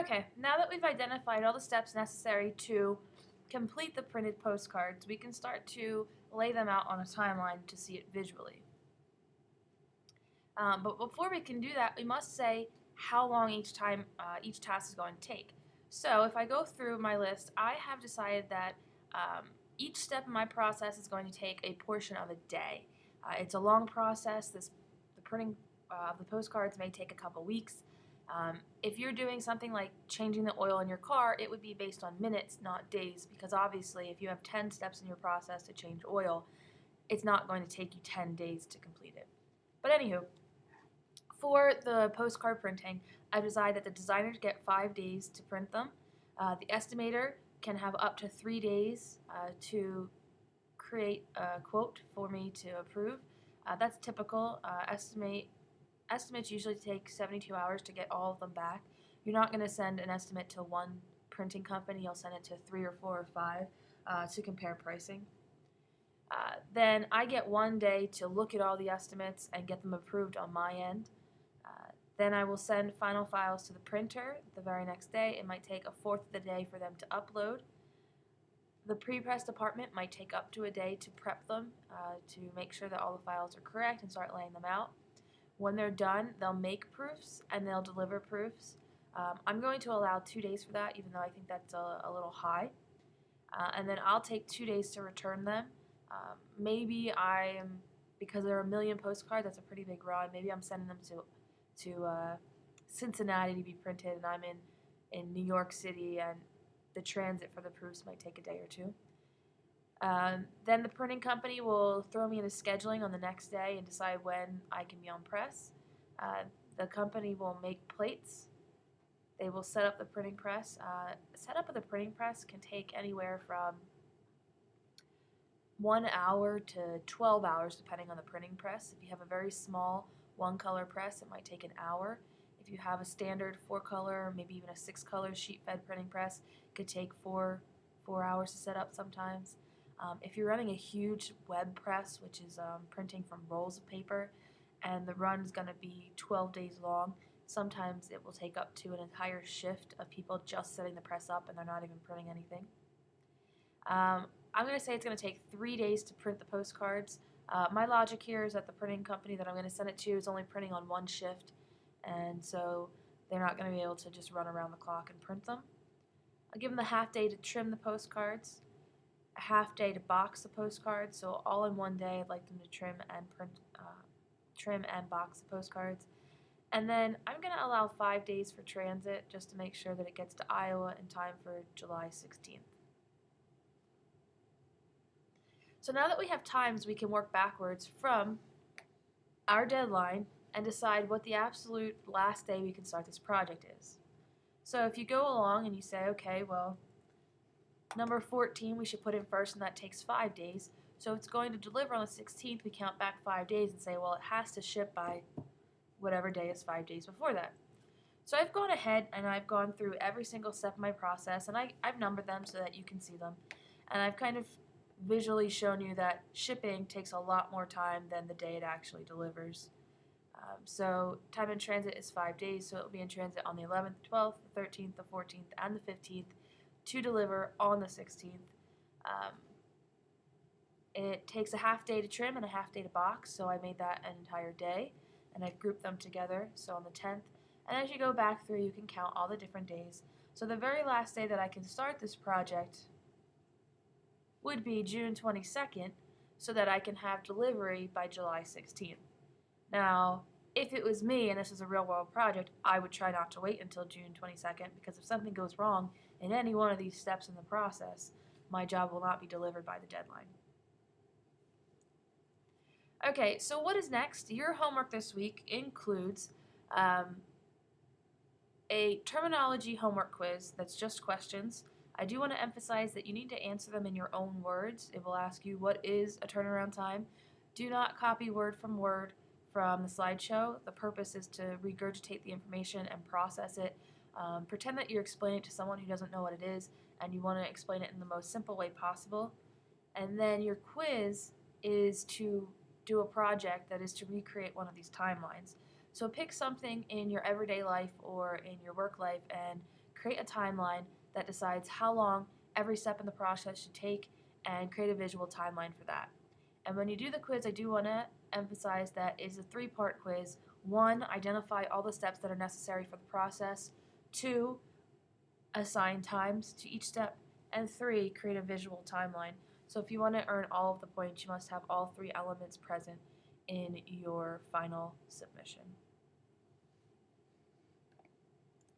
Okay, now that we've identified all the steps necessary to complete the printed postcards, we can start to lay them out on a timeline to see it visually. Um, but before we can do that, we must say how long each time uh, each task is going to take. So if I go through my list, I have decided that um, each step in my process is going to take a portion of a day. Uh, it's a long process. This the printing uh, of the postcards may take a couple weeks. Um, if you're doing something like changing the oil in your car, it would be based on minutes, not days, because obviously if you have 10 steps in your process to change oil, it's not going to take you 10 days to complete it. But anywho, for the postcard printing, I've decided that the designers get five days to print them. Uh, the estimator can have up to three days uh, to create a quote for me to approve. Uh, that's typical. Uh, estimate estimates usually take 72 hours to get all of them back. You're not going to send an estimate to one printing company. You'll send it to three or four or five uh, to compare pricing. Uh, then I get one day to look at all the estimates and get them approved on my end. Uh, then I will send final files to the printer the very next day. It might take a fourth of the day for them to upload. The pre-press department might take up to a day to prep them uh, to make sure that all the files are correct and start laying them out. When they're done, they'll make proofs and they'll deliver proofs. Um, I'm going to allow two days for that, even though I think that's a, a little high. Uh, and then I'll take two days to return them. Um, maybe I'm, because there are a million postcards, that's a pretty big run. Maybe I'm sending them to to uh, Cincinnati to be printed, and I'm in in New York City, and the transit for the proofs might take a day or two. Um, then the printing company will throw me into scheduling on the next day and decide when I can be on press. Uh, the company will make plates. They will set up the printing press. Uh, setup of the printing press can take anywhere from one hour to 12 hours depending on the printing press. If you have a very small one color press, it might take an hour. If you have a standard four color, maybe even a six color sheet fed printing press, it could take four, four hours to set up sometimes. Um, if you're running a huge web press, which is um, printing from rolls of paper, and the run is going to be 12 days long, sometimes it will take up to an entire shift of people just setting the press up and they're not even printing anything. Um, I'm going to say it's going to take three days to print the postcards. Uh, my logic here is that the printing company that I'm going to send it to is only printing on one shift, and so they're not going to be able to just run around the clock and print them. I'll give them the half day to trim the postcards half day to box the postcards. So all in one day, I'd like them to trim and print, uh, trim and box the postcards. And then I'm going to allow five days for transit just to make sure that it gets to Iowa in time for July 16th. So now that we have times, we can work backwards from our deadline and decide what the absolute last day we can start this project is. So if you go along and you say, okay, well, Number 14 we should put in first and that takes 5 days. So it's going to deliver on the 16th, we count back 5 days and say, well, it has to ship by whatever day is 5 days before that. So I've gone ahead and I've gone through every single step of my process and I, I've numbered them so that you can see them. And I've kind of visually shown you that shipping takes a lot more time than the day it actually delivers. Um, so time in transit is 5 days, so it will be in transit on the 11th, 12th, the 13th, the 14th, and the 15th to deliver on the 16th. Um, it takes a half day to trim and a half day to box, so I made that an entire day, and I've grouped them together, so on the 10th. And as you go back through, you can count all the different days. So the very last day that I can start this project would be June 22nd, so that I can have delivery by July 16th. Now, if it was me and this is a real world project, I would try not to wait until June 22nd because if something goes wrong, in any one of these steps in the process, my job will not be delivered by the deadline. Okay, so what is next? Your homework this week includes um, a terminology homework quiz that's just questions. I do want to emphasize that you need to answer them in your own words. It will ask you what is a turnaround time. Do not copy word from word from the slideshow. The purpose is to regurgitate the information and process it um, pretend that you're explaining it to someone who doesn't know what it is and you want to explain it in the most simple way possible. And then your quiz is to do a project that is to recreate one of these timelines. So pick something in your everyday life or in your work life and create a timeline that decides how long every step in the process should take and create a visual timeline for that. And when you do the quiz, I do want to emphasize that it's a three part quiz. One, identify all the steps that are necessary for the process. Two, assign times to each step. And three, create a visual timeline. So if you want to earn all of the points, you must have all three elements present in your final submission.